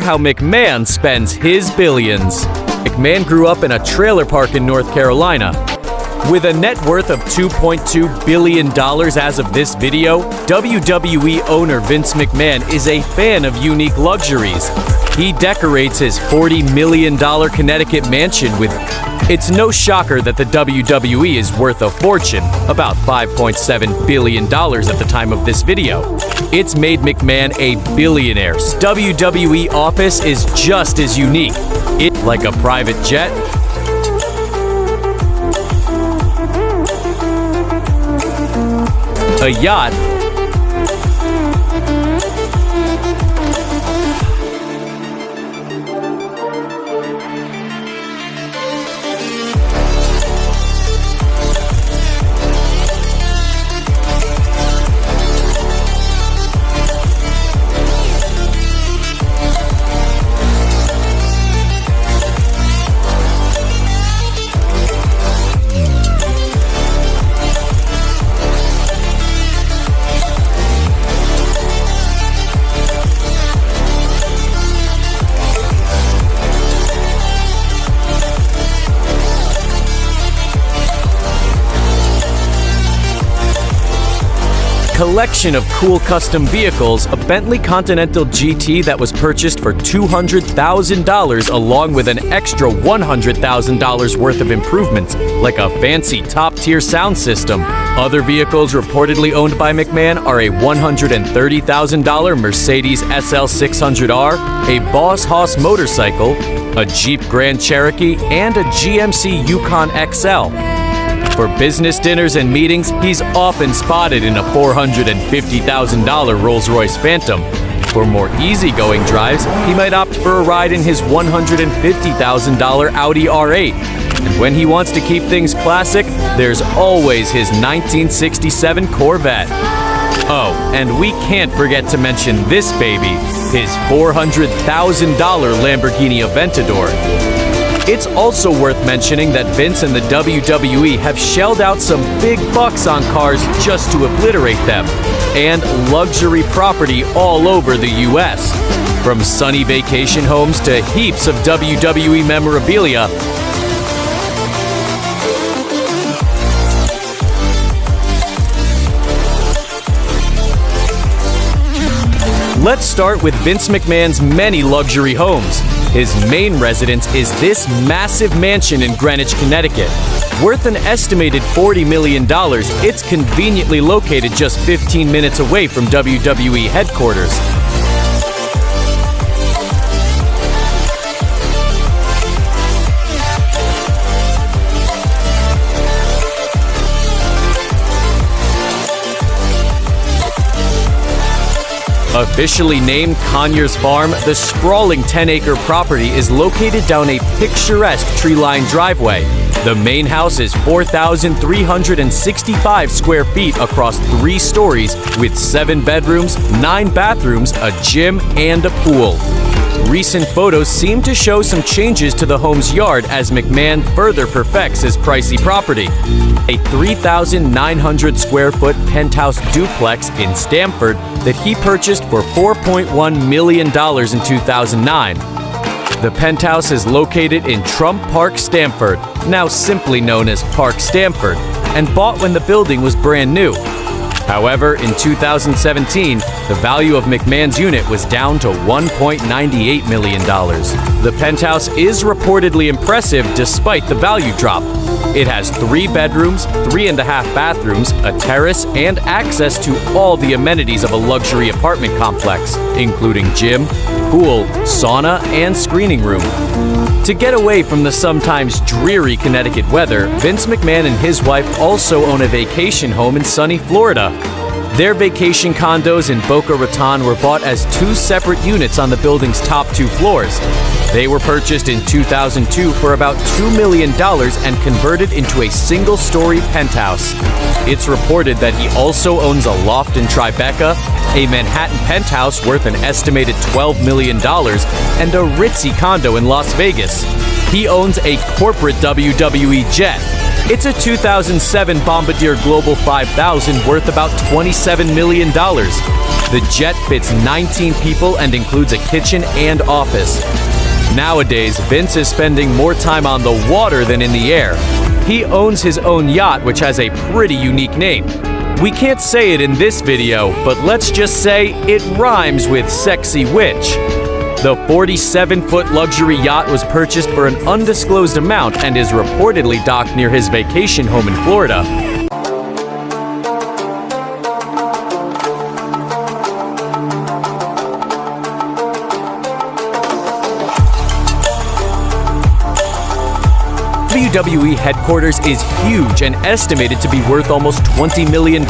how McMahon spends his billions. McMahon grew up in a trailer park in North Carolina. With a net worth of $2.2 billion as of this video, WWE owner Vince McMahon is a fan of unique luxuries. He decorates his $40 million Connecticut mansion with. It's no shocker that the WWE is worth a fortune, about $5.7 billion at the time of this video. It's made McMahon a billionaire. WWE office is just as unique. It like a private jet, a yacht, collection of cool custom vehicles, a Bentley Continental GT that was purchased for $200,000 along with an extra $100,000 worth of improvements, like a fancy top-tier sound system. Other vehicles reportedly owned by McMahon are a $130,000 Mercedes SL 600R, a Boss Hoss motorcycle, a Jeep Grand Cherokee, and a GMC Yukon XL. For business dinners and meetings, he's often spotted in a $450,000 Rolls Royce Phantom. For more easygoing drives, he might opt for a ride in his $150,000 Audi R8. And when he wants to keep things classic, there's always his 1967 Corvette. Oh, and we can't forget to mention this baby, his $400,000 Lamborghini Aventador. It's also worth mentioning that Vince and the WWE have shelled out some big bucks on cars just to obliterate them, and luxury property all over the US. From sunny vacation homes to heaps of WWE memorabilia, Let's start with Vince McMahon's many luxury homes. His main residence is this massive mansion in Greenwich, Connecticut. Worth an estimated $40 million, it's conveniently located just 15 minutes away from WWE headquarters. Officially named Conyers Farm, the sprawling 10 acre property is located down a picturesque tree lined driveway. The main house is 4,365 square feet across three stories with seven bedrooms, nine bathrooms, a gym, and a pool. Recent photos seem to show some changes to the home's yard as McMahon further perfects his pricey property. A 3,900 square foot penthouse duplex in Stamford that he purchased for $4.1 million in 2009. The penthouse is located in Trump Park, Stamford, now simply known as Park Stamford, and bought when the building was brand new. However, in 2017, the value of McMahon's unit was down to $1.98 million. The penthouse is reportedly impressive despite the value drop. It has three bedrooms, three and a half bathrooms, a terrace, and access to all the amenities of a luxury apartment complex, including gym, pool, sauna, and screening room. To get away from the sometimes dreary Connecticut weather, Vince McMahon and his wife also own a vacation home in sunny Florida. Their vacation condos in Boca Raton were bought as two separate units on the building's top two floors. They were purchased in 2002 for about $2 million and converted into a single story penthouse. It's reported that he also owns a loft in Tribeca, a Manhattan penthouse worth an estimated $12 million, and a ritzy condo in Las Vegas. He owns a corporate WWE jet. It's a 2007 Bombardier Global 5000 worth about $27 million. The jet fits 19 people and includes a kitchen and office. Nowadays, Vince is spending more time on the water than in the air. He owns his own yacht, which has a pretty unique name. We can't say it in this video, but let's just say it rhymes with sexy witch. The 47 foot luxury yacht was purchased for an undisclosed amount and is reportedly docked near his vacation home in Florida. WWE headquarters is huge and estimated to be worth almost $20 million.